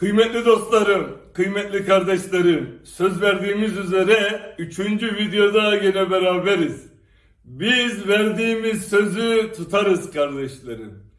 Kıymetli dostlarım, kıymetli kardeşlerim, söz verdiğimiz üzere üçüncü videoda yine beraberiz. Biz verdiğimiz sözü tutarız kardeşlerim.